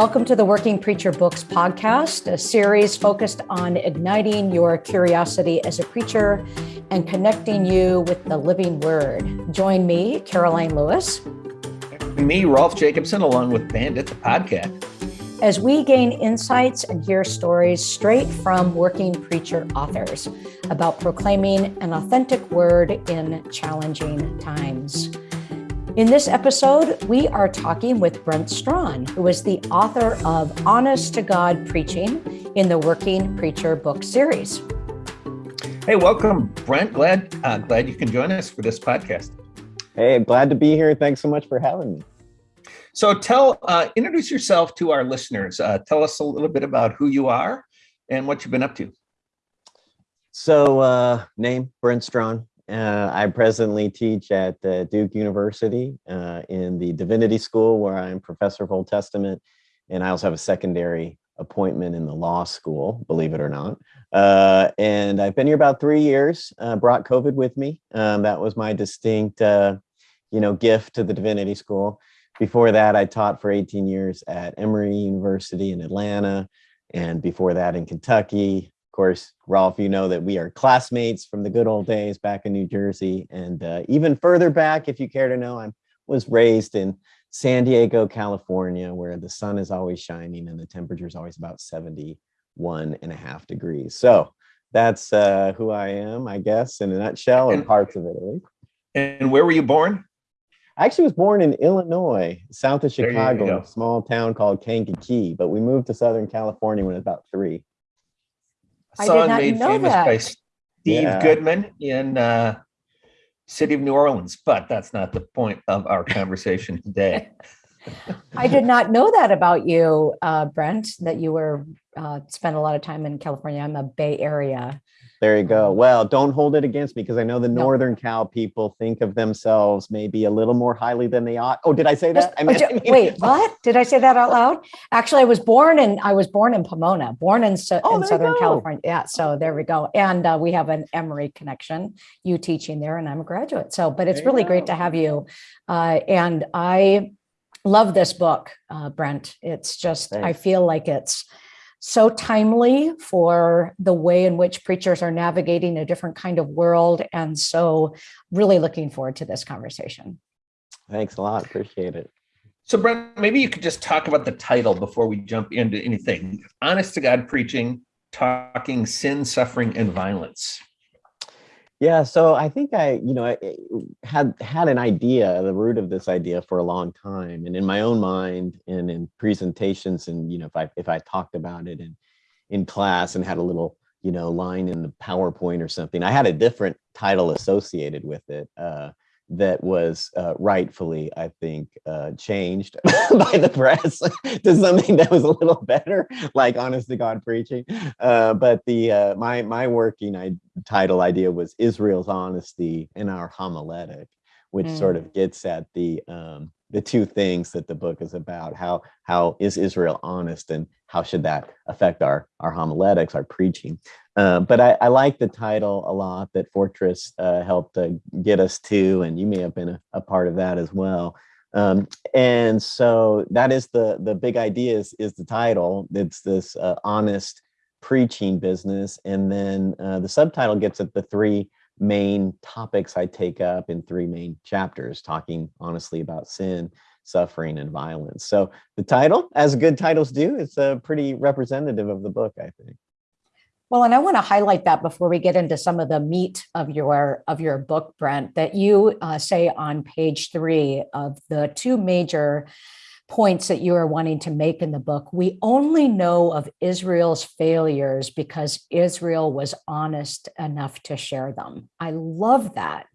Welcome to the Working Preacher Books podcast, a series focused on igniting your curiosity as a preacher and connecting you with the living word. Join me, Karoline Lewis. Me, Rolf Jacobson, along with Bandit, the podcast. As we gain insights and hear stories straight from working preacher authors about proclaiming an authentic word in challenging times. In this episode, we are talking with Brent Strawn, who is the author of Honest to God Preaching in the Working Preacher book series. Hey, welcome, Brent. Glad uh, glad you can join us for this podcast. Hey, glad to be here. Thanks so much for having me. So, tell uh, introduce yourself to our listeners. Uh, tell us a little bit about who you are and what you've been up to. So, uh, name Brent Strawn. Uh, I presently teach at uh, Duke University uh, in the Divinity School, where I'm professor of Old Testament, and I also have a secondary appointment in the law school, believe it or not. Uh, and I've been here about three years. Uh, brought COVID with me. Um, that was my distinct, uh, you know, gift to the Divinity School. Before that, I taught for 18 years at Emory University in Atlanta, and before that in Kentucky, course, Rolf, you know that we are classmates from the good old days back in New Jersey. And uh, even further back, if you care to know, I was raised in San Diego, California, where the sun is always shining and the temperature is always about 71 and a half degrees. So that's uh, who I am, I guess, in a nutshell, and parts of Italy. And where were you born? I actually was born in Illinois, south of Chicago, a small town called Kankakee, but we moved to Southern California when I was about three song made famous that. by Steve yeah. Goodman in uh, city of New Orleans, but that's not the point of our conversation today. I did not know that about you, uh, Brent, that you were uh, spent a lot of time in California. I'm a Bay Area there you go. Well, don't hold it against me because I know the no. Northern Cal people think of themselves maybe a little more highly than they ought. Oh, did I say that? I mean, wait, what? Did I say that out loud? Actually, I was born in I was born in Pomona, born in, oh, in Southern California. Yeah, so there we go. And uh, we have an Emory connection. You teaching there, and I'm a graduate. So, but it's there really great to have you. Uh, and I love this book, uh, Brent. It's just Thanks. I feel like it's so timely for the way in which preachers are navigating a different kind of world. And so really looking forward to this conversation. Thanks a lot. Appreciate it. So Brent, maybe you could just talk about the title before we jump into anything. Honest to God preaching, talking sin, suffering, and violence. Yeah, so I think I, you know, I had had an idea, the root of this idea for a long time, and in my own mind, and in presentations, and you know, if I if I talked about it in in class and had a little, you know, line in the PowerPoint or something, I had a different title associated with it. Uh, that was uh, rightfully, I think, uh, changed by the press to something that was a little better, like honest to God preaching. Uh, but the uh, my my working I, title idea was Israel's honesty in our homiletic, which mm. sort of mm. gets at the um, the two things that the book is about. How how is Israel honest, and how should that affect our our homiletics, our preaching? Uh, but I, I, like the title a lot that Fortress uh, helped uh, get us to, and you may have been a, a part of that as well. Um, and so that is the the big idea is, is the title. It's this uh, honest preaching business, and then uh, the subtitle gets at the three main topics I take up in three main chapters, talking honestly about sin, suffering, and violence. So the title, as good titles do, it's uh, pretty representative of the book, I think. Well, and I want to highlight that before we get into some of the meat of your of your book, Brent, that you uh, say on page three of the two major points that you are wanting to make in the book. We only know of Israel's failures because Israel was honest enough to share them. I love that.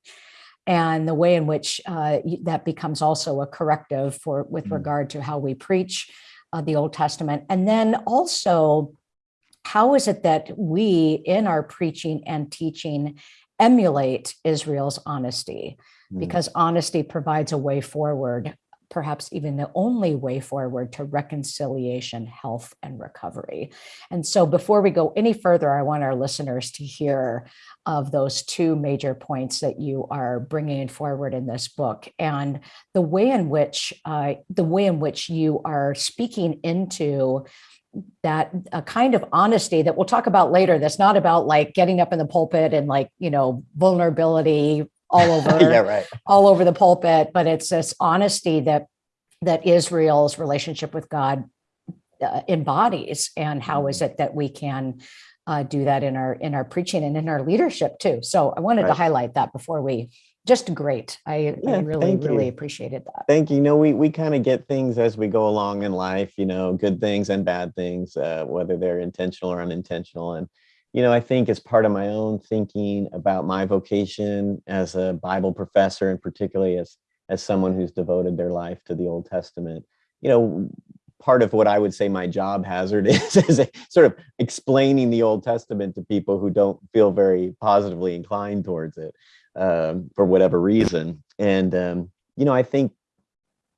And the way in which uh, that becomes also a corrective for with mm. regard to how we preach uh, the Old Testament. And then also how is it that we in our preaching and teaching emulate Israel's honesty? Mm. Because honesty provides a way forward perhaps even the only way forward to reconciliation, health, and recovery. And so before we go any further, I want our listeners to hear of those two major points that you are bringing forward in this book and the way in which uh, the way in which you are speaking into that a kind of honesty that we'll talk about later that's not about like getting up in the pulpit and like you know vulnerability all over yeah, right. all over the pulpit but it's this honesty that that israel's relationship with god uh, embodies and how is mm-hmm. it that we can uh, do that in our in our preaching and in our leadership too so i wanted right. to highlight that before we just great. I, yeah, I really, really appreciated that. Thank you. you know, we, we kind of get things as we go along in life, you know, good things and bad things, uh, whether they're intentional or unintentional. And, you know, I think as part of my own thinking about my vocation as a Bible professor, and particularly as, as someone who's devoted their life to the Old Testament, you know, part of what I would say my job hazard is, is sort of explaining the Old Testament to people who don't feel very positively inclined towards it um, for whatever reason. And, um, you know, I think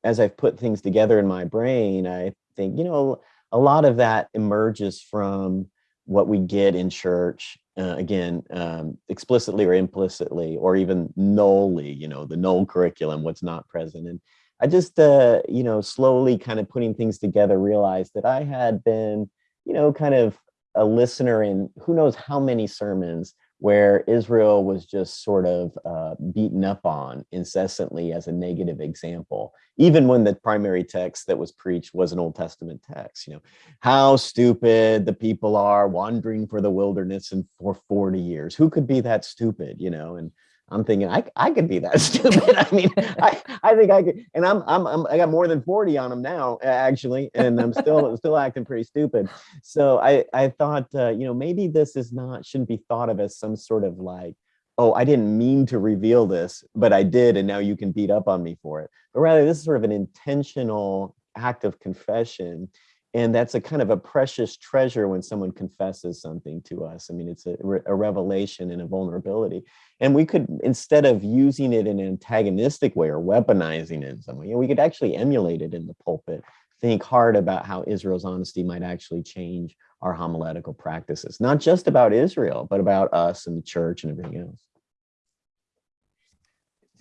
as I've put things together in my brain, I think, you know, a lot of that emerges from what we get in church, uh, again, um, explicitly or implicitly, or even nully, you know, the null curriculum, what's not present. And I just, uh, you know, slowly kind of putting things together, realized that I had been, you know, kind of a listener in who knows how many sermons where Israel was just sort of uh, beaten up on incessantly as a negative example, even when the primary text that was preached was an Old Testament text. You know, how stupid the people are wandering for the wilderness and for 40 years. Who could be that stupid, you know? And I'm thinking I, I could be that stupid. I mean, I, I think I could, and I'm, I'm, I'm, i got more than 40 on them now actually, and I'm still, still acting pretty stupid. So I, I thought, uh, you know, maybe this is not, shouldn't be thought of as some sort of like, oh, I didn't mean to reveal this, but I did. And now you can beat up on me for it. But rather this is sort of an intentional act of confession and that's a kind of a precious treasure when someone confesses something to us. I mean, it's a, a, revelation and a vulnerability. And we could, instead of using it in an antagonistic way or weaponizing it in some way, you know, we could actually emulate it in the pulpit, think hard about how Israel's honesty might actually change our homiletical practices, not just about Israel, but about us and the church and everything else.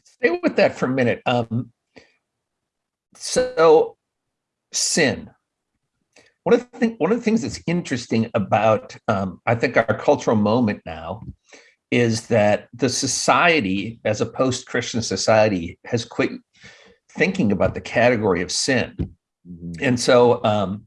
Stay with that for a minute. Um, so sin, one of the one of the things that's interesting about um, I think our cultural moment now is that the society, as a post-Christian society, has quit thinking about the category of sin, mm-hmm. and so um,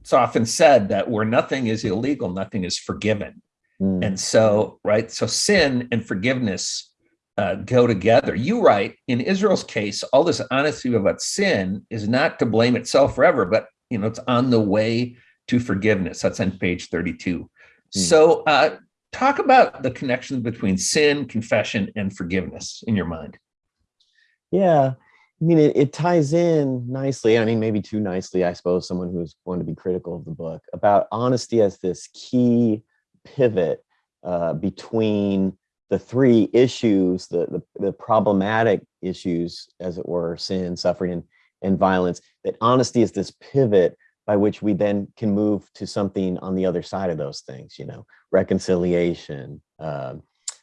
it's often said that where nothing is illegal, nothing is forgiven, mm. and so right, so sin and forgiveness uh, go together. You write in Israel's case, all this honesty about sin is not to blame itself forever, but you know it's on the way to forgiveness. That's on page 32. Mm. So uh, talk about the connection between sin, confession, and forgiveness in your mind. Yeah, I mean, it, it, ties in nicely. I mean, maybe too nicely, I suppose, someone who's going to be critical of the book about honesty as this key pivot uh, between the three issues, the, the, the, problematic issues, as it were, sin, suffering, and, and violence, that honesty is this pivot by which we then can move to something on the other side of those things, you know, reconciliation, uh,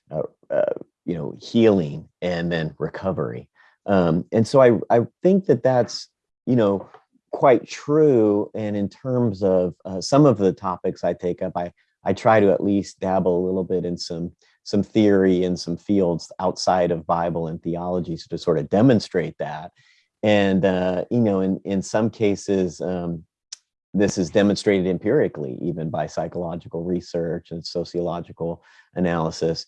uh, uh, you know, healing, and then recovery. Um, and so I, I think that that's, you know, quite true. And in terms of uh, some of the topics I take up, I, I try to at least dabble a little bit in some some theory and some fields outside of Bible and theology so to sort of demonstrate that. And, uh, you know, in, in some cases, um, this is demonstrated empirically, even by psychological research and sociological analysis.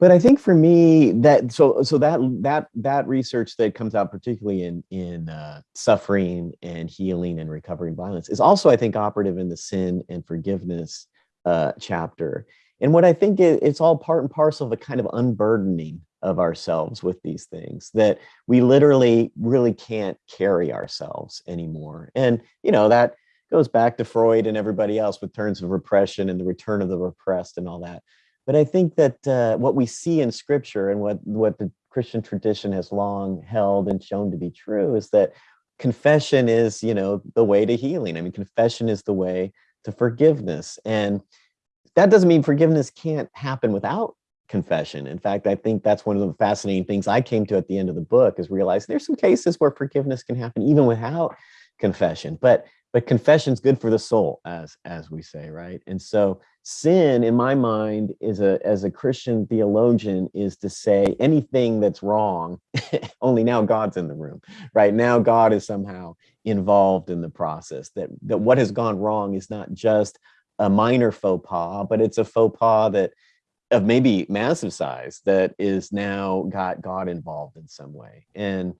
But I think for me that so so that that that research that comes out particularly in in uh, suffering and healing and recovering violence is also I think operative in the sin and forgiveness uh, chapter. And what I think it, it's all part and parcel of a kind of unburdening of ourselves with these things that we literally really can't carry ourselves anymore. And, you know, that goes back to Freud and everybody else with terms of repression and the return of the repressed and all that. But I think that uh, what we see in scripture and what, what the Christian tradition has long held and shown to be true is that confession is, you know, the way to healing. I mean, confession is the way to forgiveness. And that doesn't mean forgiveness can't happen without confession. In fact, I think that's one of the fascinating things I came to at the end of the book is realize there's some cases where forgiveness can happen even without confession. But but confession's good for the soul, as as we say, right? And so sin, in my mind, is a as a Christian theologian, is to say anything that's wrong. only now God's in the room, right? Now God is somehow involved in the process. That that what has gone wrong is not just a minor faux pas, but it's a faux pas that of maybe massive size that is now got God involved in some way. And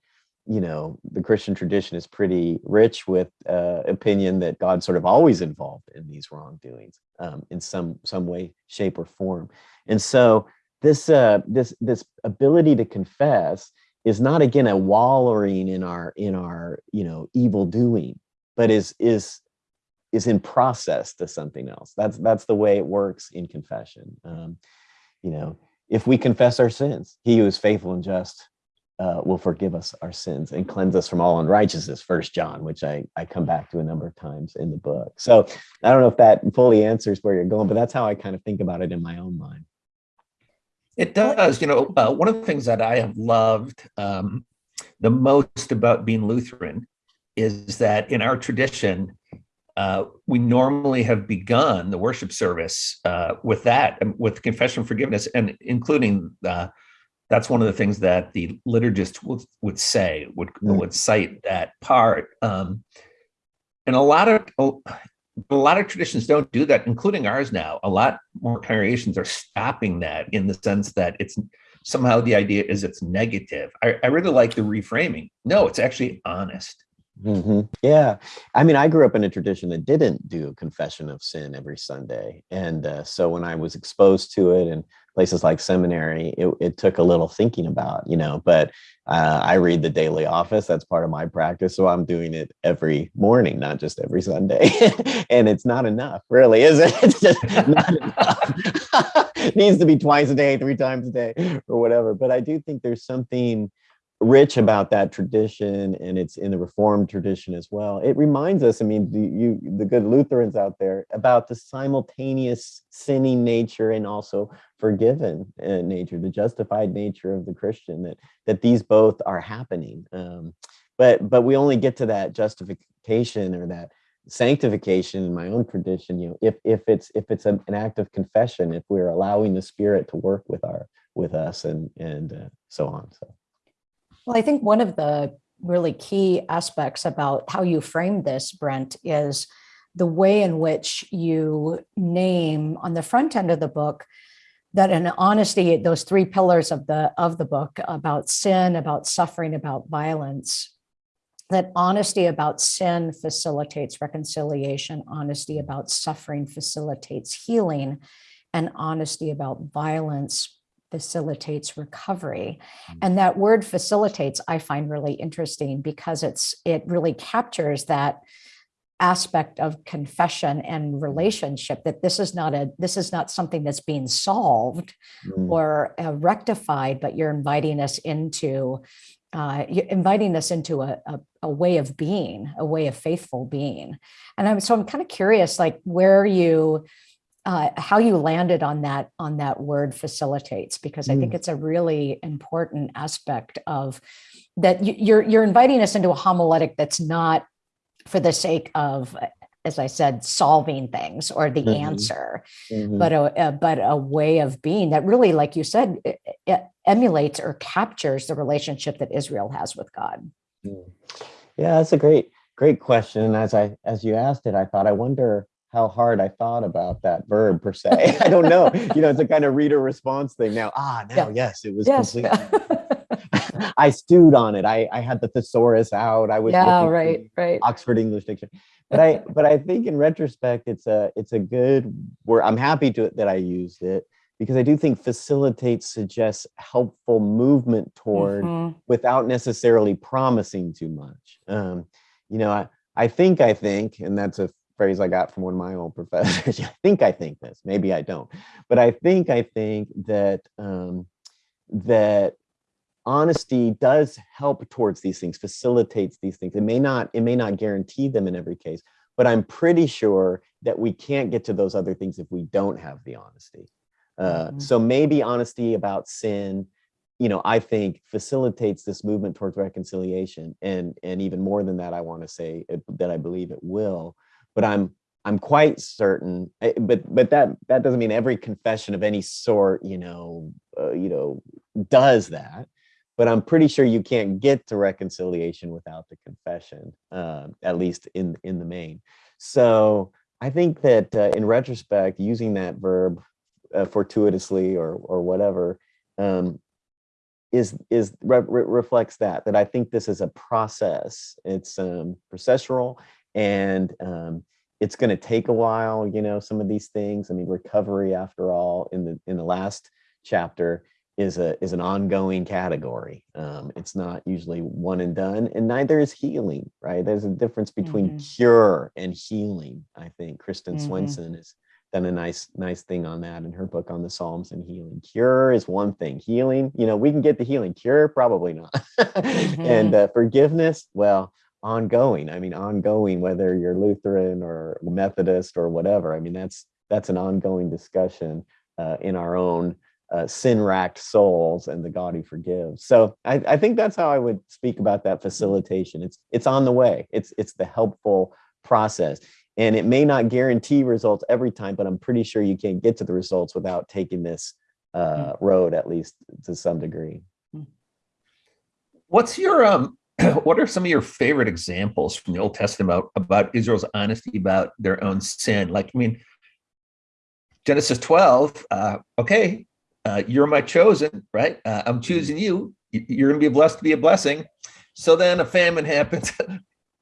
you know, the Christian tradition is pretty rich with uh, opinion that God's sort of always involved in these wrongdoings um, in some some way, shape, or form. And so this uh, this this ability to confess is not again a wallowing in our in our you know evil doing, but is is is in process to something else. That's that's the way it works in confession. Um, you know, if we confess our sins, He who is faithful and just uh, will forgive us our sins and cleanse us from all unrighteousness. First John, which I I come back to a number of times in the book. So I don't know if that fully answers where you're going, but that's how I kind of think about it in my own mind. It does. You know, uh, one of the things that I have loved um, the most about being Lutheran is that in our tradition, uh, we normally have begun the worship service uh, with that, um, with confession of forgiveness, and including uh, that's one of the things that the liturgist would, would say, would mm. would cite that part. Um, and a lot of a lot of traditions don't do that, including ours now. A lot more congregations are stopping that in the sense that it's somehow the idea is it's negative. I, I really like the reframing. No, it's actually honest. Mm -hmm. Yeah. I mean, I grew up in a tradition that didn't do confession of sin every Sunday. And uh, so when I was exposed to it in places like seminary, it, it took a little thinking about, you know, but uh, I read the daily office. That's part of my practice. So I'm doing it every morning, not just every Sunday. and it's not enough, really, is it? It's just not enough. it needs to be twice a day, three times a day, or whatever. But I do think there's something rich about that tradition and it's in the reformed tradition as well. It reminds us i mean the, you the good lutherans out there about the simultaneous sinning nature and also forgiven uh, nature the justified nature of the christian that that these both are happening. Um, but but we only get to that justification or that sanctification in my own tradition you know if if it's if it's an, act of confession if we're allowing the spirit to work with our with us and and uh, so on so well, I think one of the really key aspects about how you frame this, Brent, is the way in which you name on the front end of the book that in honesty, those three pillars of the of the book about sin, about suffering, about violence, that honesty about sin facilitates reconciliation, honesty about suffering facilitates healing, and honesty about violence facilitates recovery. Mm. And that word facilitates, I find really interesting because it's it really captures that aspect of confession and relationship that this is not a this is not something that's being solved mm. or uh, rectified but you're inviting us into uh, you're inviting us into a, a, a, way of being a way of faithful being and i'm so i'm kind of curious like where you uh, how you landed on that on that word facilitates because I think mm. it's a really important aspect of that you're you're inviting us into a homiletic that's not for the sake of as I said solving things or the mm -hmm. answer mm -hmm. but a, a, but a way of being that really like you said it, it emulates or captures the relationship that Israel has with God. Mm. Yeah, that's a great great question and as I as you asked it I thought I wonder how hard I thought about that verb per se. I don't know. you know, it's a kind of reader response thing now. Ah, now, yeah. yes, it was yes. completely. I stewed on it. I, I had the thesaurus out. I was yeah, right, right. Oxford English Dictionary. But I but I think in retrospect, it's a it's a good word. I'm happy to that I used it because I do think facilitate suggests helpful movement toward mm -hmm. without necessarily promising too much. Um, you know, I I think I think, and that's a phrase I got from one of my old professors. I think I think this, maybe I don't, but I think I think that um, that honesty does help towards these things, facilitates these things. It may not, it may not guarantee them in every case, but I'm pretty sure that we can't get to those other things if we don't have the honesty. Uh, Mhm. So maybe honesty about sin, you know, I think facilitates this movement towards reconciliation, and and even more than that, I want to say it, that I believe it will. But I'm I'm quite certain, eh, but but that that doesn't mean every confession of any sort, you know, uh, you know, does that. But I'm pretty sure you can't get to reconciliation without the confession, uh, at least in in the main. So I think that uh, in retrospect, using that verb uh, fortuitously or or whatever um, is is re re reflects that that I think this is a process. It's um, processual and um, it's going to take a while. You know, some of these things. I mean, recovery, after all, in the in the last chapter is a is an ongoing category. Um, it's not usually one and done, and neither is healing. Right? There's a difference between cure and healing. I think Kristin Mhm. Swenson has done a nice nice thing on that in her book on the Psalms and healing. Cure is one thing. Healing, you know, we can get the healing. Cure, probably not. and uh, forgiveness, well, ongoing. I mean, ongoing, whether you're Lutheran or Methodist or whatever. I mean, that's that's an ongoing discussion uh, in our own uh, sin-racked souls and the God who forgives. So I, I think that's how I would speak about that facilitation. It's it's on the way. It's it's the helpful process. And it may not guarantee results every time, but I'm pretty sure you can't get to the results without taking this uh, road, at least to some degree. What's your um? What are some of your favorite examples from the Old Testament about, about Israel's honesty about their own sin? Like, I mean, Genesis 12. Uh, okay, uh, you're my chosen, right? Uh, I'm choosing you. You're going to be blessed to be a blessing. So then a famine happens.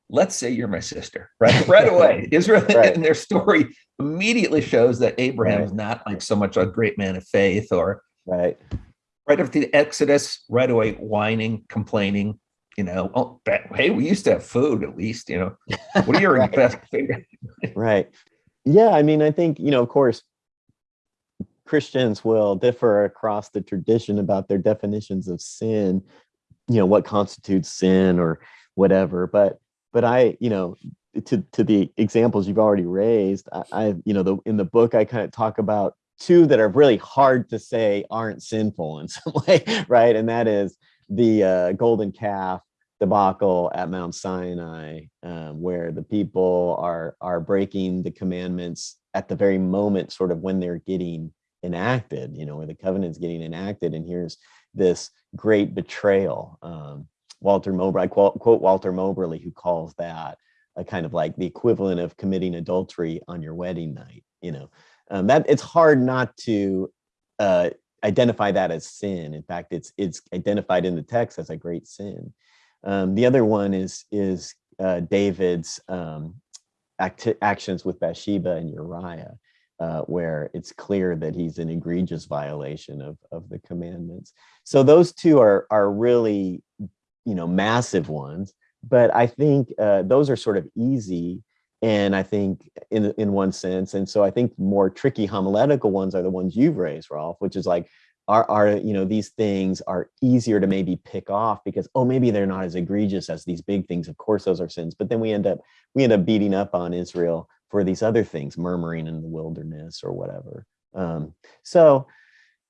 Let's say you're my sister, right? Right away, Israel Right. in their story immediately shows that Abraham Right. is not like so much a great man of faith or Right. right after the Exodus, right away whining, complaining. You know, oh, hey, we used to have food at least. You know, what are your Right. best right yeah i mean i think you know of course christians will differ across the tradition about their definitions of sin you know what constitutes sin or whatever but but i you know to to the examples you've already raised i, I you know the in the book i kind of talk about two that are really hard to say aren't sinful in some way right and that is the uh, golden calf debacle at Mount Sinai, um, where the people are are breaking the commandments at the very moment, sort of when they're getting enacted, you know, where the covenant's getting enacted, and here's this great betrayal. Um, Walter Moberly, I quote, quote Walter Moberly, who calls that a kind of like the equivalent of committing adultery on your wedding night. You know, um, that it's hard not to uh, identify that as sin. In fact, it's it's identified in the text as a great sin. Um, the other one is is uh, David's um, acti- actions with Bathsheba and Uriah, uh, where it's clear that he's an egregious violation of of the commandments. So those two are are really, you know, massive ones. But I think uh, those are sort of easy, and I think in in one sense, and so I think more tricky homiletical ones are the ones you've raised, Rolf, which is like are are you know these things are easier to maybe pick off because oh maybe they're not as egregious as these big things. Of course those are sins but then we end up we end up beating up on israel for these other things murmuring in the wilderness or whatever. Um so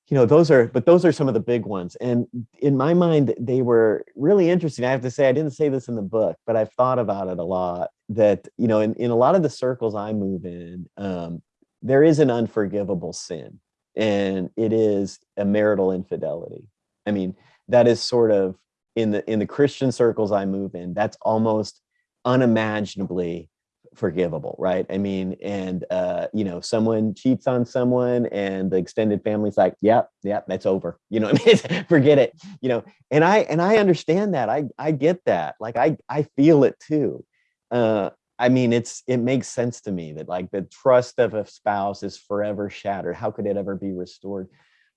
you know those are but those are some of the big ones. And in my mind they were really interesting. I have to say i didn't say this in the book but i've thought about it a lot that you know in, in a lot of the circles i move in um there is an unforgivable sin and it is a marital infidelity. I mean, that is sort of in the in the Christian circles I move in, that's almost unimaginably forgivable, right? I mean, and uh, you know, someone cheats on someone and the extended family's like, yep, yep, that's over. You know, I mean? forget it. You know, and I and I understand that. I I get that. Like I I feel it too. Uh, I mean, it's it makes sense to me that like the trust of a spouse is forever shattered. How could it ever be restored?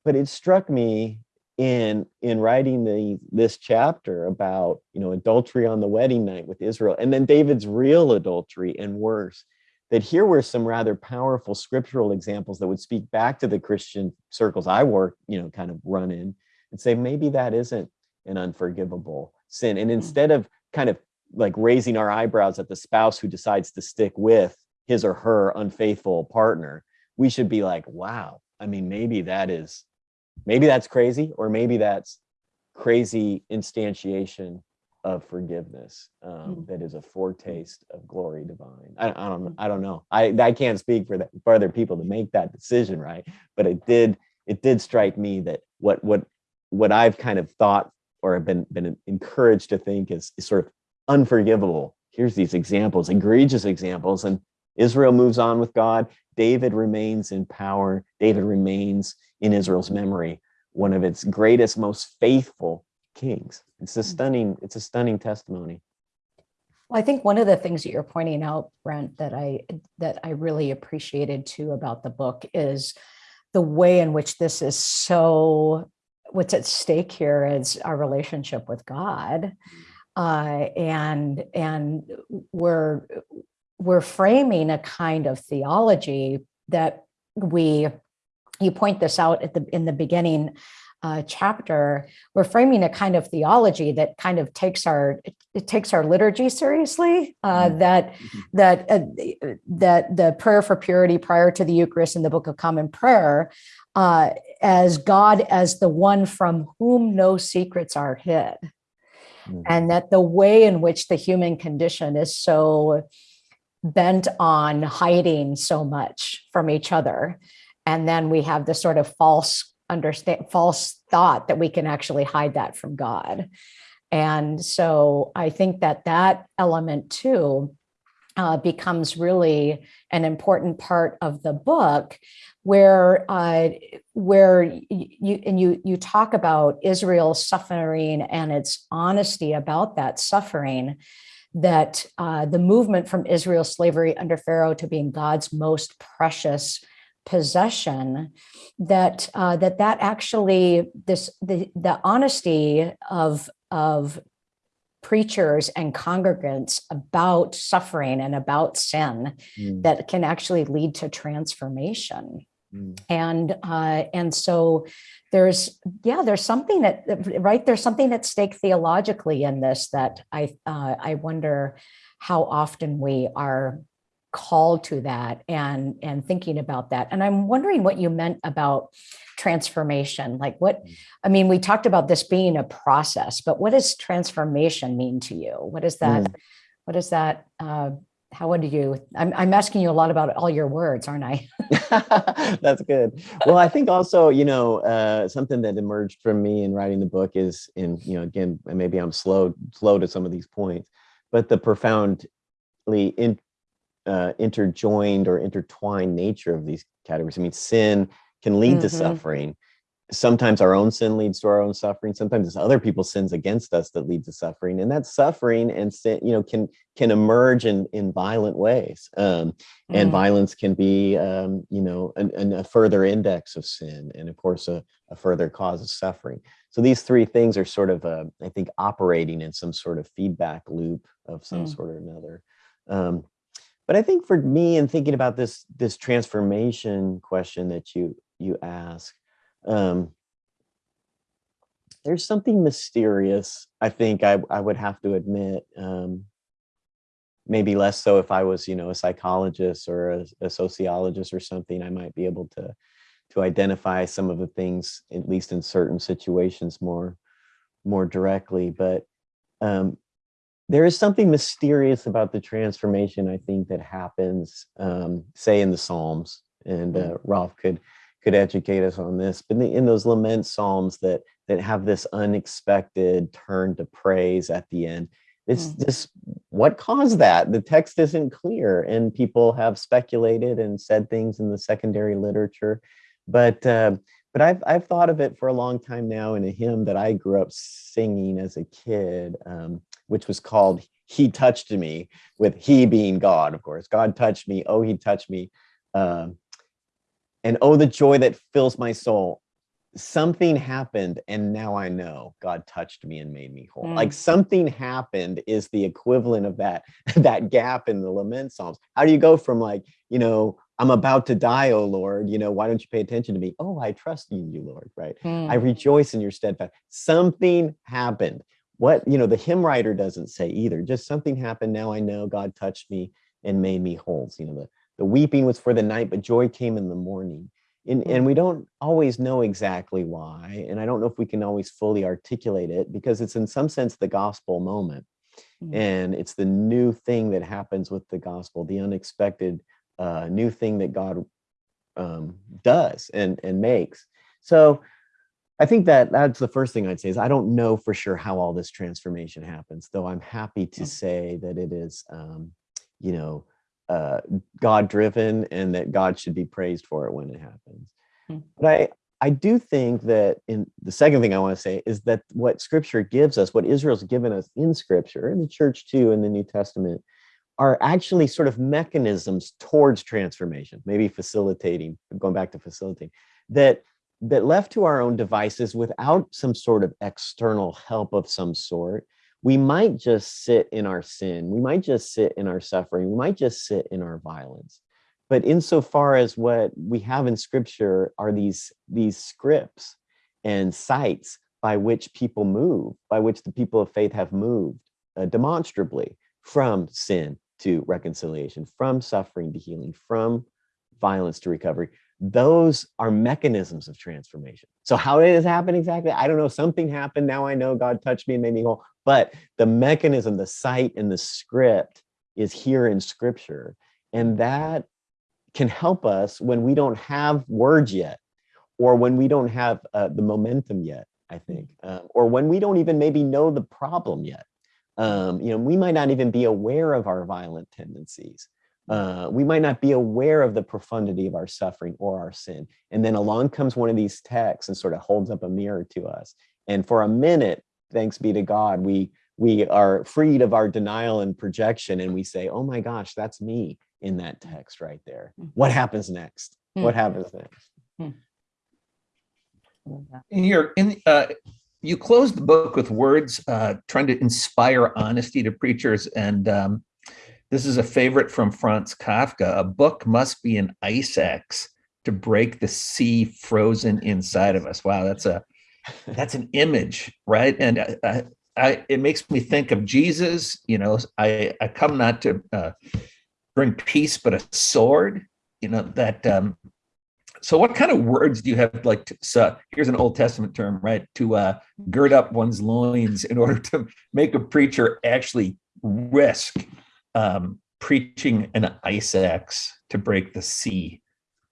But it struck me in in writing the this chapter about you know adultery on the wedding night with Israel, and then David's real adultery and worse. That here were some rather powerful scriptural examples that would speak back to the Christian circles I work, you know, kind of run in and say maybe that isn't an unforgivable sin. And instead of kind of like raising our eyebrows at the spouse who decides to stick with his or her unfaithful partner, we should be like, wow, I mean, maybe that is, maybe that's crazy, or maybe that's crazy instantiation of forgiveness um, Mm. that is a foretaste of glory divine. I, I don't, I don't know. I, I can't speak for that for other people to make that decision, right? But it did, it did strike me that what, what, what I've kind of thought or have been been encouraged to think is, is sort of unforgivable. Here's these examples, egregious examples, and Israel moves on with God. David remains in power. David remains in Israel's memory, one of its greatest, most faithful kings. It's a hmm. stunning, it's a stunning testimony. Well, I think one of the things that you're pointing out, Brent, that I that I really appreciated too about the book is the way in which this is so what's at stake here is our relationship with God. Hmm. Uh, and and we're we're framing a kind of theology that we you point this out at the in the beginning uh, chapter, we're framing a kind of theology that kind of takes our it, takes our liturgy seriously. Uh, Mhm. that that uh, that the prayer for purity prior to the Eucharist in the Book of Common Prayer, uh, as God as the one from whom no secrets are hid, Mm. and that the way in which the human condition is so bent on hiding so much from each other and then we have this sort of false understand false thought that we can actually hide that from god and so i think that that element too uh, becomes really an important part of the book where uh, where you and you you talk about Israel's suffering and its honesty about that suffering that uh, the movement from Israel's slavery under Pharaoh to being God's most precious possession that uh, that that actually this the the honesty of of preachers and congregants about suffering and about sin Mm, that can actually lead to transformation mm, and uh, and so there's yeah there's something that right there's something at stake theologically in this that I uh, I wonder how often we are called to that and and thinking about that. And I'm wondering what you meant about transformation like what Mm. I mean we talked about this being a process but what does transformation mean to you? What is that what is that uh, how would you I'm, I'm asking you a lot about all your words aren't I That's good. Well, I think also, you know, uh, something that emerged from me in writing the book is in, you know, again, and maybe I'm slow, slow to some of these points, but the profoundly in, uh, interjoined or intertwined nature of these categories. I mean, sin can lead to Mhm. suffering. Sometimes our own sin leads to our own suffering. Sometimes it's other people's sins against us that lead to suffering, and that suffering and sin, you know, can can emerge in in violent ways. Um, and Mm. violence can be um, you know an, an- a further index of sin and of course a, a further cause of suffering so these three things are sort of uh, i think operating in some sort of feedback loop of some Mm. sort or another um, but i think for me in thinking about this this transformation question that you you ask um, there's something mysterious i think i, I would have to admit um, maybe less so if I was, you know, a psychologist or a, a sociologist or something, I might be able to to identify some of the things, at least in certain situations, more more directly. But um, there is something mysterious about the transformation I think that happens, um, say in the Psalms, and uh, Rolf could could educate us on this. But in, those lament psalms that that have this unexpected turn to praise at the end, it's Mm. just what caused that the text isn't clear and people have speculated and said things in the secondary literature but uh, but I've, I've thought of it for a long time now in a hymn that i grew up singing as a kid um, which was called he touched me with he being god of course god touched me oh he touched me um, and oh the joy that fills my soul something happened and now i know god touched me and made me whole like Mm. something happened is the equivalent of that that gap in the lament psalms how do you go from like you know I'm about to die, oh Lord, you know, why don't you pay attention to me? Oh, I trust in you, Lord, right? I Mm, rejoice in your steadfast. Something happened. What, you know, the hymn writer doesn't say either. Just something happened. Now I know God touched me and made me whole. You know, the, the weeping was for the night, but joy came in the morning. And, and we don't always know exactly why. And I don't know if we can always fully articulate it because it's in some sense the gospel moment. Mm. And it's the new thing that happens with the gospel, the unexpected uh, new thing that God um, does and, and makes. So I think that that's the first thing I'd say is I don't know for sure how all this transformation happens, though I'm happy to Mm. say that it is, um, you know, uh, God driven and that God should be praised for it when it happens. Mm. But I, I do think that in the second thing I want to say is that what scripture gives us, what Israel's given us in scripture, and the church too in the New Testament, are actually sort of mechanisms towards transformation, maybe facilitating, going back to facilitating, that that left to our own devices without some sort of external help of some sort, we might just sit in our sin. We might just sit in our suffering. We might just sit in our violence. But insofar as what we have in scripture are these, these scripts and sites by which people move, by which the people of faith have moved uh, demonstrably from sin to reconciliation, from suffering to healing, from violence to recovery those are mechanisms of transformation. So how did this happen exactly? I don't know. Something happened. Now I know God touched me and made me whole. But the mechanism, the site and the script is here in scripture. And that can help us when we don't have words yet, or when we don't have uh, the momentum yet, I think, um, or when we don't even maybe know the problem yet. Um, you know, we might not even be aware of our violent tendencies uh, we might not be aware of the profundity of our suffering or our sin. And then along comes one of these texts and sort of holds up a mirror to us. And for a minute, thanks be to God, we we are freed of our denial and projection, and we say, "Oh my gosh, that's me in that text right there." What happens next? What happens next? in your in uh you closed the book with words uh trying to inspire honesty to preachers and um this is a favorite from Franz Kafka. A book must be an ice axe to break the sea frozen inside of us. Wow, that's a that's an image, right? And I, I, it makes me think of Jesus. You know, I I come not to uh, bring peace, but a sword. You know that um, so what kind of words do you have like to, so here's an old testament term right to uh gird up one's loins in order to make a preacher actually risk um preaching an ice axe to break the sea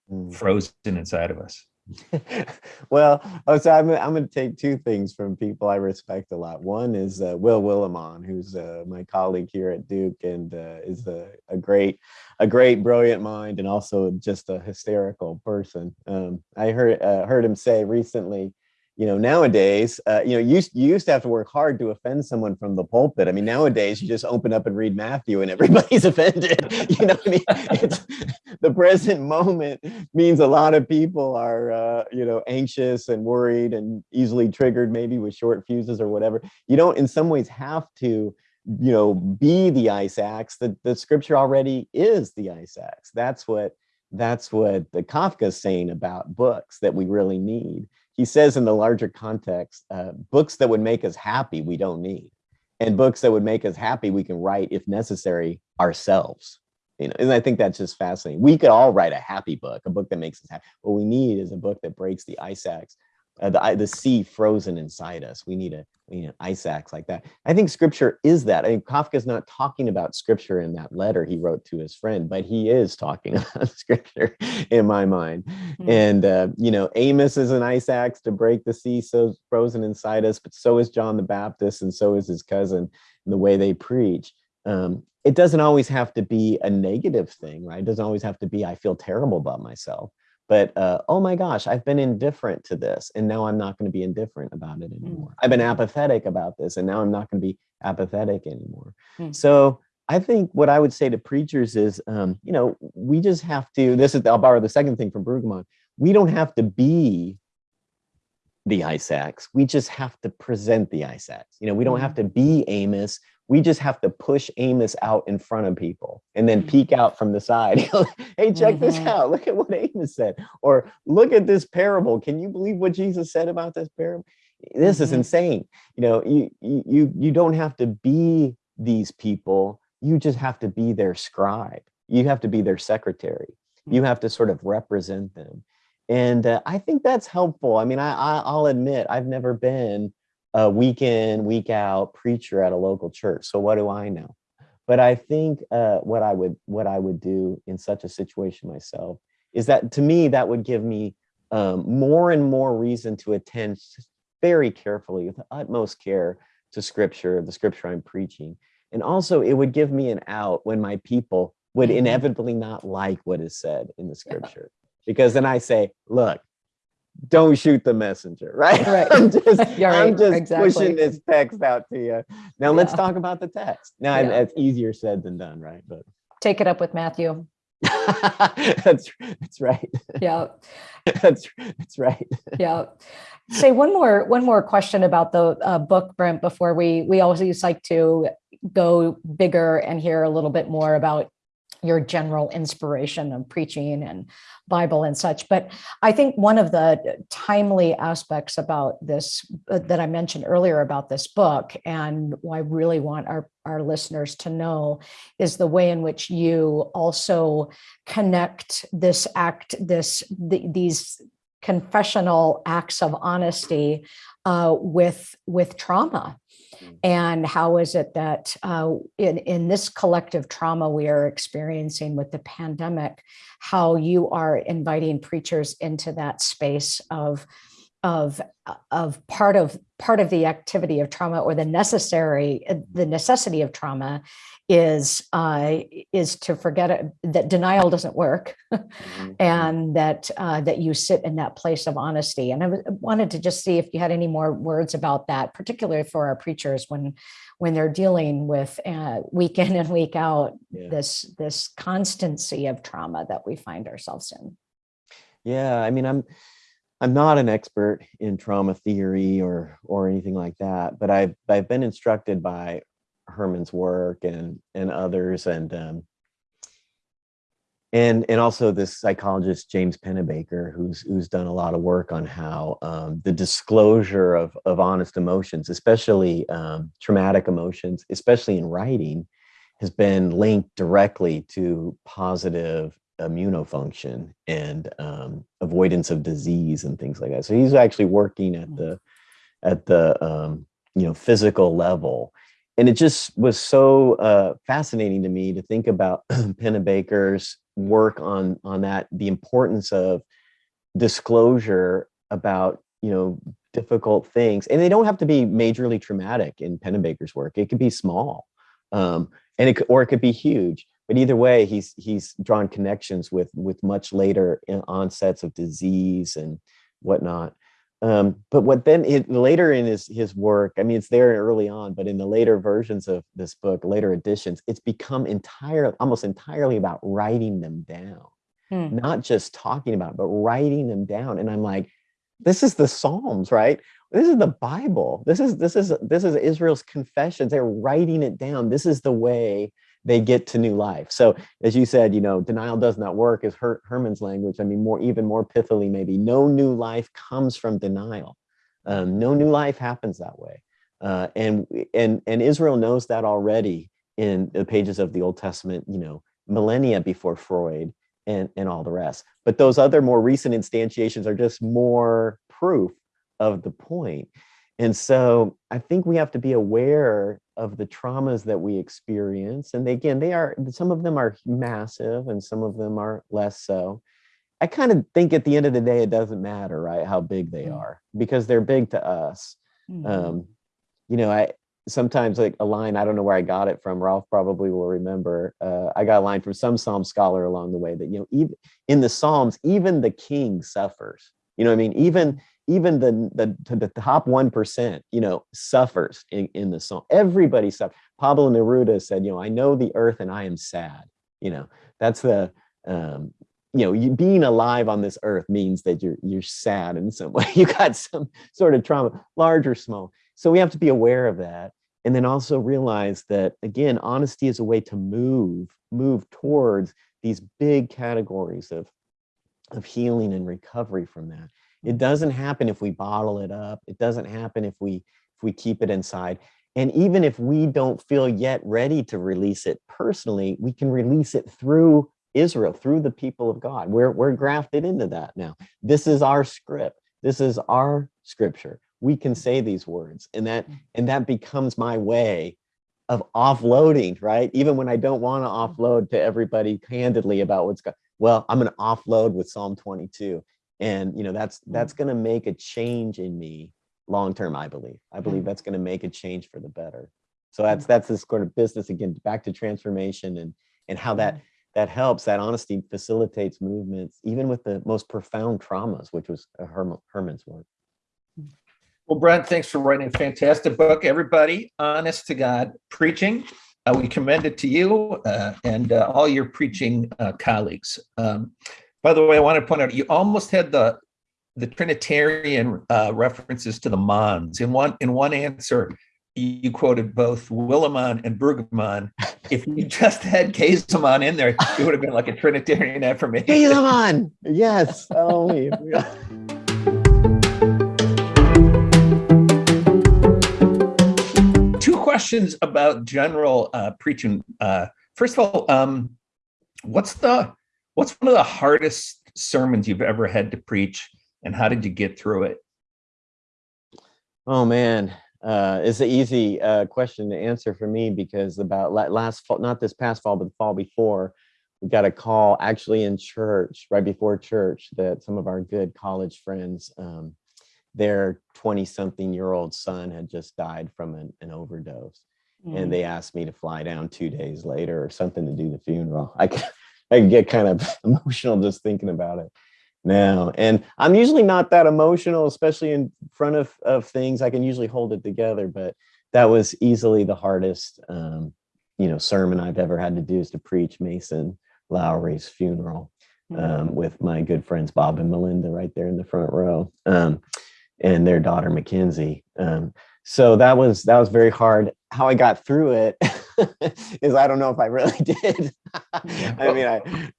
Mm. frozen inside of us well, oh, so I'm, I'm going to take two things from people I respect a lot. One is uh, Will Willimon, who's uh, my colleague here at Duke and uh, is a, a great, a great, brilliant mind and also just a hysterical person. Um, I heard uh, heard him say recently, you know, nowadays, uh, you know, you, used- you used to have to work hard to offend someone from the pulpit. I mean, nowadays you just open up and read Matthew and everybody's offended. You know I mean? It's, the present moment means a lot of people are, uh, you know, anxious and worried and easily triggered, maybe with short fuses or whatever. You don't, in some ways, have to, you know, be the ice axe. The, the scripture already is the ice axe. That's what that's what the Kafka is saying about books that we really need. He says in the larger context, uh, books that would make us happy, we don't need. And books that would make us happy, we can write, if necessary, ourselves. You know, and I think that's just fascinating. We could all write a happy book, a book that makes us happy. What we need is a book that breaks the ice axe, uh, the, the sea frozen inside us. We need a we need an ice axe like that. I think scripture is that. I think Kafka's not talking about scripture in that letter he wrote to his friend, but he is talking about scripture in my mind. Mm. And uh, you know, Amos is an ice axe to break the sea so frozen inside us, but so is John the Baptist, and so is his cousin. The way they preach. Um, it doesn't always have to be a negative thing, right? It doesn't always have to be I feel terrible about myself. But uh, oh my gosh, I've been indifferent to this, and now I'm not going to be indifferent about it anymore. I've been apathetic about this, and now I'm not going to be apathetic anymore. Mm. So I think what I would say to preachers is, um, you know, we just have to. This is I'll borrow the second thing from Brueggemann. We don't have to be the ice axe. We just have to present the ice axe. You know, we don't have to be Amos. We just have to push Amos out in front of people and then Mhm. peek out from the side. hey, check this Mhm. out. Look at what Amos said. Or look at this parable. Can you believe what Jesus said about this parable? This is Mhm. insane. You know, you you you you don't have to be these people. You just have to be their scribe. You have to be their secretary. You have to sort of represent them and uh, I think that's helpful. I mean, I, I I'll admit I've never been a week in week out preacher at a local church, so what do I know? But I think uh, what I would what I would do in such a situation myself is that to me that would give me um, more and more reason to attend very carefully with the utmost care to Scripture, the Scripture I'm preaching, and also it would give me an out when my people would Mhm. inevitably not like what is said in the Scripture because then I say, look, don't shoot the messenger, right? Right. I'm just, You're I'm right, just exactly. pushing this text out to you. Now let's talk about the text. Now Yeah. that's easier said than done, right? But Take it up with Matthew. that's that's right. Yeah. That's that's right. Yeah. Say one more one more question about the uh, book, Brent. Before we we always like to go bigger and hear a little bit more about your general inspiration of preaching and Bible and such. But I think one of the timely aspects about this uh, that I mentioned earlier about this book, and I really want our our listeners to know, is the way in which you also connect this act, this the, these confessional acts of honesty uh, with with trauma. And how is it that uh, in in this collective trauma we are experiencing with the pandemic how you are inviting preachers into that space of of uh, of part of part of the activity of trauma or the necessary the necessity of trauma is uh, is to forget it, that denial doesn't work Mhm. and that uh, that you sit in that place of honesty. And I wanted to just see if you had any more words about that, particularly for our preachers when when they're dealing with uh, week in and week out Yeah. this this constancy of trauma that we find ourselves in. Yeah, I mean, I'm I'm not an expert in trauma theory or or anything like that, but I've I've been instructed by Herman's work and and others, and um, and and also this psychologist James Pennebaker, who's who's done a lot of work on how um, the disclosure of of honest emotions, especially um, traumatic emotions, especially in writing, has been linked directly to positive immunofunction and um, avoidance of disease and things like that. So he's actually working at the at the um, you know physical level, and it just was so uh, fascinating to me to think about Pennebaker's work on on that the importance of disclosure about you know difficult things, and they don't have to be majorly traumatic in Pennebaker's work. It could be small, um, and it or it could be huge but either way he's he's drawn connections with with much later in- onsets of disease and whatnot um, but what then it, later in his his work i mean it's there early on but in the later versions of this book later editions it's become entirely almost entirely about writing them down. Hmm. not just talking about it, but writing them down. And i'm like this is the psalms right? This is the bible. This is this is this is israel's confessions. They're writing it down. This is the way they get to new life. So as you said you know denial does not work is Her- herman's language. I mean more even more pithily maybe no new life comes from denial. Um, no new life happens that way. Uh, and and and israel knows that already in the pages of the old testament you know millennia before freud and and all the rest. But those other more recent instantiations are just more proof of the point. point and so i think we have to be aware of the traumas that we experience and they, again they are some of them are massive and some of them are less so i kind of think at the end of the day it doesn't matter right how big they Mm. are because they're big to us Mhm. um you know i sometimes like a line i don't know where i got it from Rolf probably will remember uh, i got a line from some psalm scholar along the way that you know even in the psalms even the king suffers you know i mean even even the the, the top 1% you know suffers in, in the song. everybody suffers pablo neruda said you know i know the earth and i am sad you know that's the um you know, you being alive on this earth means that you're you're sad in some way. You got some sort of trauma, large or small. So we have to be aware of that. And then also realize that again, honesty is a way to move, move towards these big categories of, of healing and recovery from that. Mm-hmm. It doesn't happen if we bottle it up. It doesn't happen if we if we keep it inside. And even if we don't feel yet ready to release it personally, we can release it through Israel, through the people of God. We're, we're grafted into that now. This is our script. This is our scripture. We can mm-hmm. say these words and that, mm-hmm. and that becomes my way of offloading, right? Even when I don't want to offload to everybody candidly about what's going, well, I'm going to offload with Psalm 22. And, you know, that's, hmm. that's going to make a change in me long term, I believe. I believe hmm. that's going to make a change for the better. So hmm. that's that's this sort of business again, back to transformation and and how that that helps. That honesty facilitates movements, even with the most profound traumas, which was uh, Herm, Herman's work. Well, Brent, thanks for writing a fantastic book. Everybody, honest to God, preaching. Uh, we commend it to you uh, and uh, all your preaching uh, colleagues. Um, by the way, I want to point out you almost had the the Trinitarian uh, references to the Mons. In one in one answer, you quoted both Willimon and Brueggemann. If you just had Käsemann in there, it would have been like a Trinitarian affirmation. Käsemann, yes. Oh, questions about general uh, preaching. Uh, first of all, um, what's the what's one of the hardest sermons you've ever had to preach? and how did you get through it? Oh man, uh, it's an easy uh, question to answer for me because about last fall, not this past fall, but the fall before, we got a call actually in church, right before church, that some of our good college friends, um, their 20 something year old son had just died from an, an overdose. Mm. And they asked me to fly down two days later or something to do the funeral. I, I get kind of emotional just thinking about it now. And I'm usually not that emotional, especially in front of, of things. I can usually hold it together, but that was easily the hardest, um, you know, sermon I've ever had to do is to preach Mason Lowry's funeral um, mm-hmm. with my good friends Bob and Melinda right there in the front row, um, and their daughter Mackenzie. Um, so that was that was very hard. How I got through it is I don't know if I really did. I mean, I.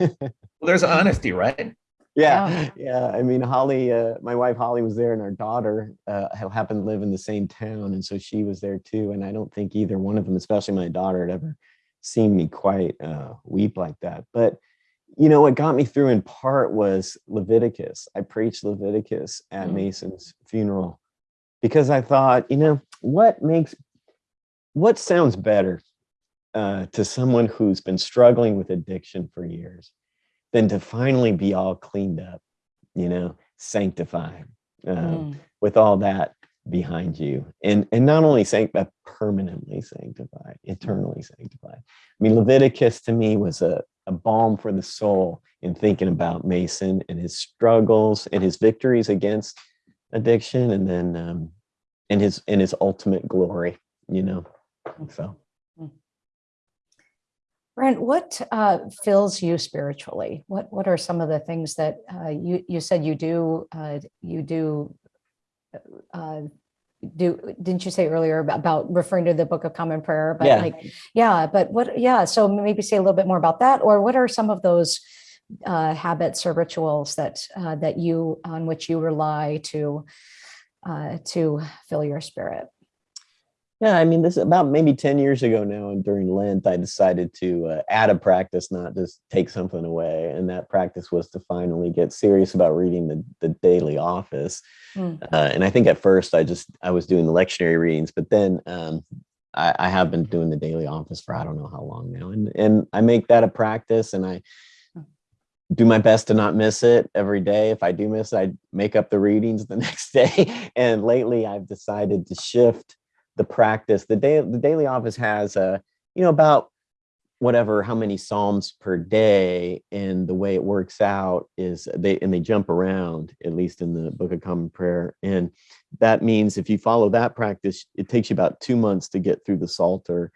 well, there's honesty, right? yeah yeah i mean holly uh, my wife holly was there and our daughter uh, happened to live in the same town and so she was there too and i don't think either one of them especially my daughter had ever seen me quite uh, weep like that but you know what got me through in part was leviticus i preached leviticus at mm-hmm. mason's funeral because i thought you know what makes what sounds better uh, to someone who's been struggling with addiction for years than to finally be all cleaned up, you know, sanctified um, mm. with all that behind you and and not only sanctified permanently sanctified eternally sanctified i mean leviticus to me was a, a balm for the soul in thinking about mason and his struggles and his victories against addiction and then um and his and his ultimate glory you know so Brent, what uh, fills you spiritually? What What are some of the things that uh, you you said you do uh, you do uh, do? Didn't you say earlier about, about, referring to the Book of Common Prayer? But yeah. like, yeah, but what? Yeah, so maybe say a little bit more about that, or what are some of those uh, habits or rituals that uh, that you on which you rely to to fill your spirit? Yeah, I mean, this is about maybe 10 years ago now, and during Lent, I decided to uh, add a practice, not just take something away. And that practice was to finally get serious about reading the, the daily office. Mm. Uh, and I think at first I just, I was doing the lectionary readings, but then um, I, I, have been doing the daily office for I don't know how long now. And, and I make that a practice and I hmm. do my best to not miss it every day. If I do miss it, I make up the readings the next day. And lately I've decided to shift the practice. The day the daily office has a, you know, about whatever how many psalms per day and the way it works out is they and they jump around at least in the book of common prayer and that means if you follow that practice it takes you about two months to get through the psalter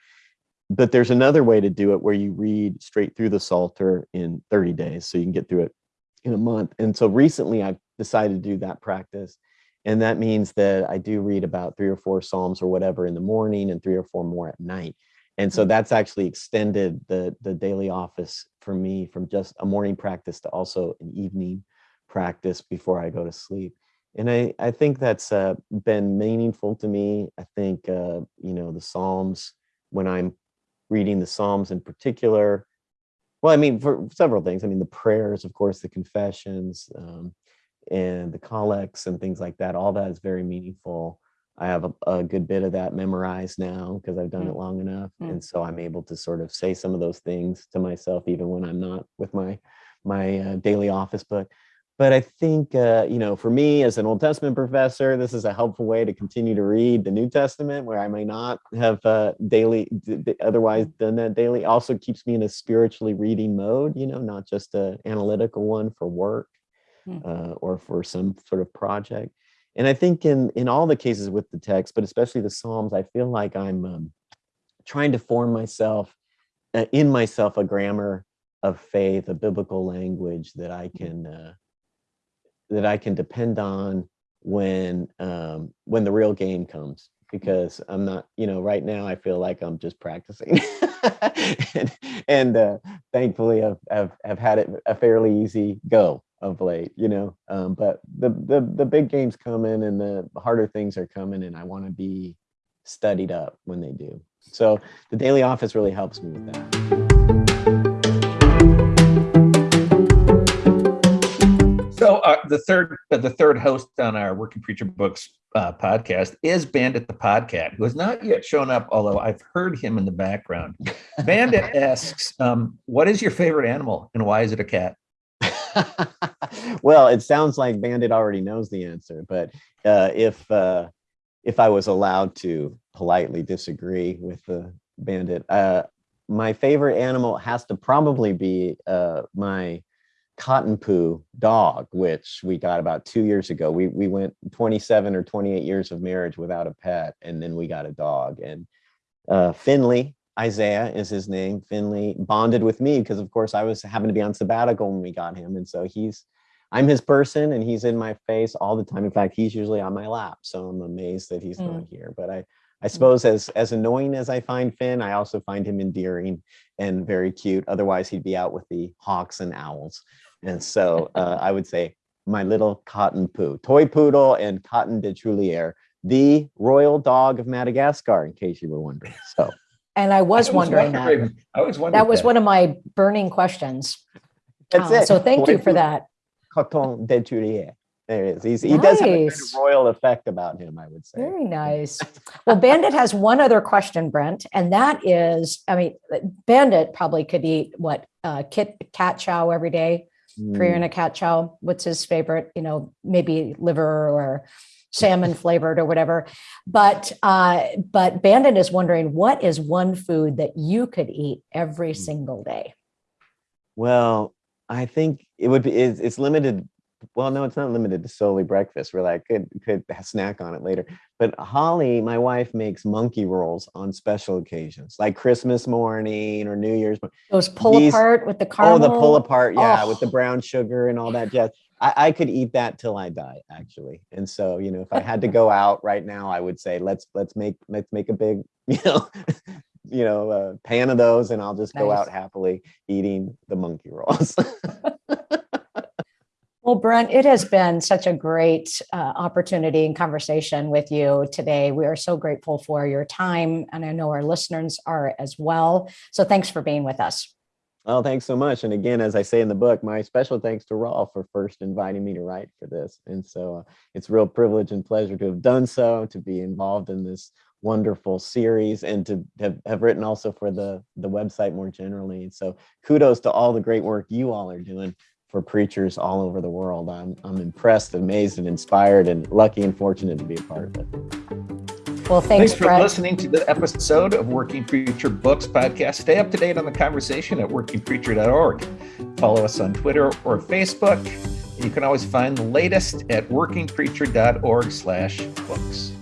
but there's another way to do it where you read straight through the Psalter in 30 days. So you can get through it in a month. And so recently I've decided to do that practice. And that means that I do read about three or four Psalms or whatever in the morning and three or four more at night. And so that's actually extended the, the daily office for me from just a morning practice to also an evening practice before I go to sleep. And I, I think that's uh, been meaningful to me. I think, uh, you know, the Psalms, when I'm reading the Psalms in particular, well, I mean, for several things. I mean, the prayers, of course, the confessions, um, and the collects and things like that. All that is very meaningful. I have a, a good bit of that memorized now because I've done Mm. it long enough, Mm. and so I'm able to sort of say some of those things to myself even when I'm not with my my uh, daily office book. But I think uh, you know, for me as an Old Testament professor, this is a helpful way to continue to read the New Testament where I may not have uh, daily otherwise done that daily. Also keeps me in a spiritually reading mode, you know, not just a analytical one for work Mm. uh, or for some sort of project. And I think in in all the cases with the text, but especially the Psalms, I feel like I'm um, trying to form myself uh, in myself a grammar of faith, a biblical language that I can uh, that I can depend on when um, when the real game comes. Because I'm not, you know, right now I feel like I'm just practicing, and, and uh, thankfully I've, I've I've had it a fairly easy go of late, you know. Um, but the the the big games coming and the harder things are coming, and I want to be studied up when they do. So the daily office really helps me with that. So uh, the third uh, the third host on our Working Preacher Books uh, podcast is Bandit the Podcat, who has not yet shown up, although I've heard him in the background. Bandit asks, um, "What is your favorite animal, and why is it a cat?" well, it sounds like Bandit already knows the answer, but uh, if uh, if I was allowed to politely disagree with the Bandit, uh, my favorite animal has to probably be uh, my cotton poo dog, which we got about two years ago. We we went 27 or 28 years of marriage without a pet, and then we got a dog. And uh, Finley, Isaiah is his name. Finley bonded with me because, of course, I was happened to be on sabbatical when we got him, and so he's I'm his person, and he's in my face all the time. In fact, he's usually on my lap, so I'm amazed that he's Mm. not here. But I I suppose as as annoying as I find Finn, I also find him endearing and very cute. Otherwise, he'd be out with the hawks and owls. And so uh, I would say my little cotton poo, toy poodle and cotton de Trulier, the royal dog of Madagascar, in case you were wondering. So And I was I wondering that. I was wondering that was one of my burning questions. that's Uh, it. So thank Toy you for that. Coton de Trulier. There it is. He's, he does have a kind of royal effect about him, I would say. Very nice. Well, Bandit has one other question, Brent, and that is, I mean, Bandit probably could eat what uh, kit cat chow every day, prayer Mm. and a cat chow. What's his favorite? You know, maybe liver or salmon flavored or whatever. But uh, but Bandit is wondering what is one food that you could eat every Mm. single day. Well, I think it would be it's, it's limited. Well, no, it's not limited to solely breakfast. Really, I could could snack on it later. But Holly, my wife, makes monkey rolls on special occasions, like Christmas morning or New Year's. Those pull These- apart with the caramel. Oh, the pull apart, yeah, with the Oh. brown sugar and all that jazz. I, I could eat that till I die, actually. And so, you know, if I had to go out right now, I would say let's let's make let's make a big, you know, you know, uh, pan of those, and I'll just go out happily eating the monkey rolls. Well, Brent, it has been such a great uh, opportunity and conversation with you today. We are so grateful for your time, and I know our listeners are as well. So thanks for being with us. Oh, thanks so much. And again, as I say in the book, my special thanks to Rolf for first inviting me to write for this. And so uh, it's real privilege and pleasure to have done so, to be involved in this wonderful series and to have, have written also for the, the website more generally. And so kudos to all the great work you all are doing for preachers all over the world. I'm, I'm impressed, amazed, and inspired, and lucky and fortunate to be a part of it. Well, thanks, Thanks for Brent. listening to the episode of Working Preacher Books podcast. Stay up to date on the conversation at workingpreacher.org. Follow us on Twitter or Facebook. You can always find the latest at workingpreacher.org slash books.